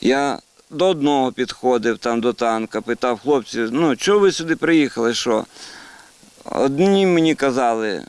Я до одного підходив там до танка, питав хлопців, ну чого ви сюди приїхали? Що? Одні мені казали,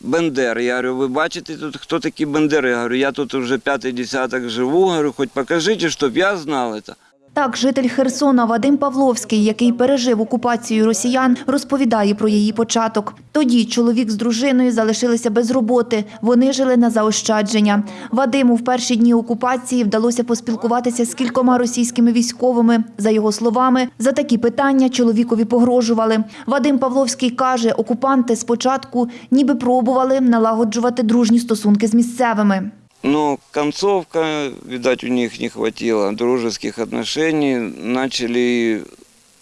Бендер. Я говорю, ви бачите тут, хто такі Бендери? Я говорю, я тут вже п'ятий десяток живу, говорю, хоч покажіть, щоб я знав це. Так, житель Херсона Вадим Павловський, який пережив окупацію росіян, розповідає про її початок. Тоді чоловік з дружиною залишилися без роботи. Вони жили на заощадження. Вадиму в перші дні окупації вдалося поспілкуватися з кількома російськими військовими. За його словами, за такі питання чоловікові погрожували. Вадим Павловський каже, окупанти спочатку ніби пробували налагоджувати дружні стосунки з місцевими. Но концовка, видать, у них не хватило дружеских отношений. Начали,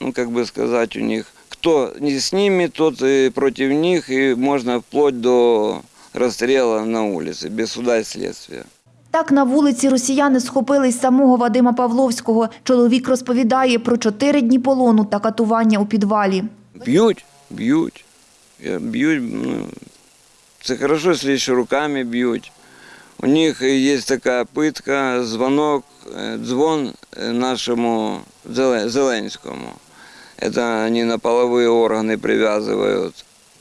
ну, как бы сказать, у них, кто не с ними, тот и против них, и можно вплоть до расстрела на улице, без суда и следствия. Так на вулиці росіяни схопили й самого Вадима Павловського. Чоловік розповідає про чотири дні полону та катування у підвалі. Бьют, Е, бьют, ну, це если еще руками бьют. У них есть такая пытка, звонок, э, звон э, нашему Зеле- Зеленскому. Это они на половые органы привязывают.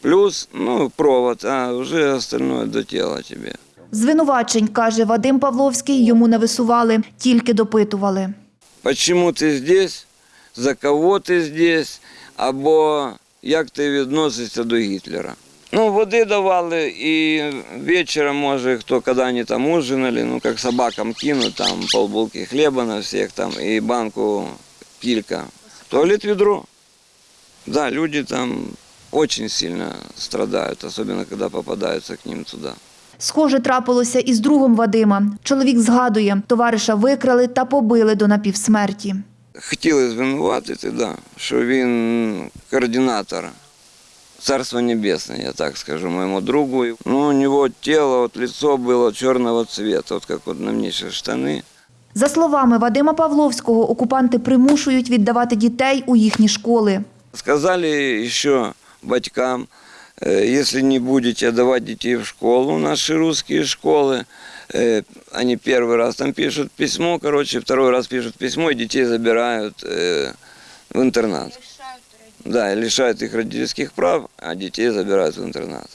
Плюс, ну, провод, а уже остальное до тела тебе. Звинувачень, каже Вадим Павловський, йому не висували, тільки допитували. Почему ти здесь, за кого ти здесь, або як ти відносишся до Гітлера. Ну, води давали і вечором, може, хто коли вони там ужинали, ну, як собакам кинуть, там полбулки хліба на всіх, там, і банку кілька. Туалет ведро. Да, люди там очень сильно страдают, особенно когда попадаются к ним туда. Схоже, трапилося і з другом Вадима. Чоловік згадує, товариша викрали та побили до напівсмерті. Хотіли звинуватити, да, що він координатор. Царство Небесное, я так скажу, моему другу. Ну, у него тело, вот лицо было черного цвета, вот как вот на мне сейчас штаны. За словами Вадима Павловського, окупанти примушують віддавати дітей у їхні школи. Сказали еще батькам, э, если не будете отдавать детей в школу, наши русские школы, э, они первый раз там пишут письмо, короче, второй раз пишут письмо, и детей забирают э, в интернат. Да, лишают их родительских прав, а детей забирают в интернат.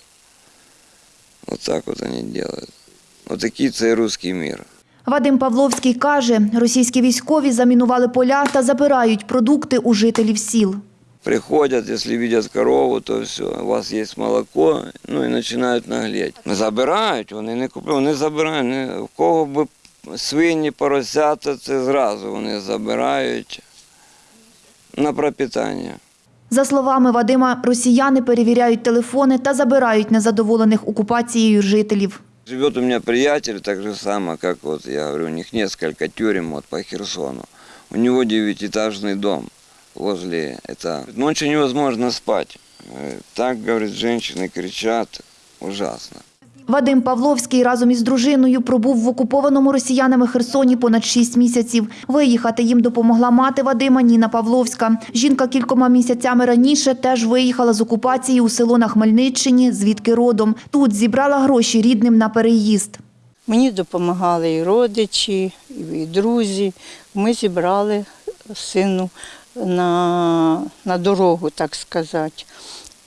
Вот так вот они делают. Вот такие це русский мир. Вадим Павловський каже, російські військові замінували поля та забирають продукти у жителів сіл. Приходят, если видят корову, то все, у вас есть молоко, ну і починають наглеть. Забирають, вони не купують, вони забирають. В кого б свині, поросята, це зразу вони забирають на пропитання. За словами Вадима, росіяни перевіряють телефони та забирають незадоволених окупацією жителів. Живет у меня приятель, так же само, как вот я говорю, у них несколько тюрем вот по Херсону. У него девятиэтажный дом возле это. Ночью невозможно спать. Э, Так, говорит, женщины кричат, ужасно. Вадим Павловський разом із дружиною пробув в окупованому росіянами Херсоні понад шість місяців. Виїхати їм допомогла мати Вадима Ніна Павловська. Жінка кількома місяцями раніше теж виїхала з окупації у село на Хмельниччині, звідки родом. Тут зібрала гроші рідним на переїзд. Мені допомагали і родичі, і друзі. Ми зібрали сину на, на дорогу, так сказати.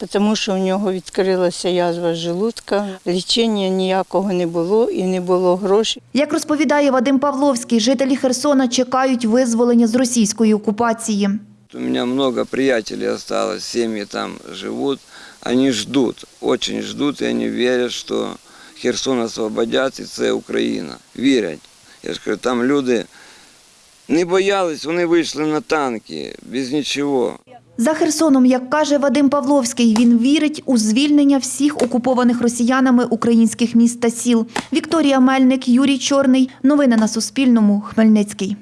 Тому що у нього відкрилася язва желудка, лічення ніякого не було і не було грошей. Як розповідає Вадим Павловський, жителі Херсона чекають визволення з російської окупації. У меня много приятелей осталось, семьи там живут. Они ждут, очень ждут, и они верят, что Херсон освободять, і це Україна. Вірять. Я ж кажу, там люди не боялись, вони вийшли на танки, без нічого. За Херсоном, як каже Вадим Павловський, він вірить у звільнення всіх окупованих росіянами українських міст та сіл. Вікторія Мельник, Юрій Чорний. Новини на Суспільному. Хмельницький.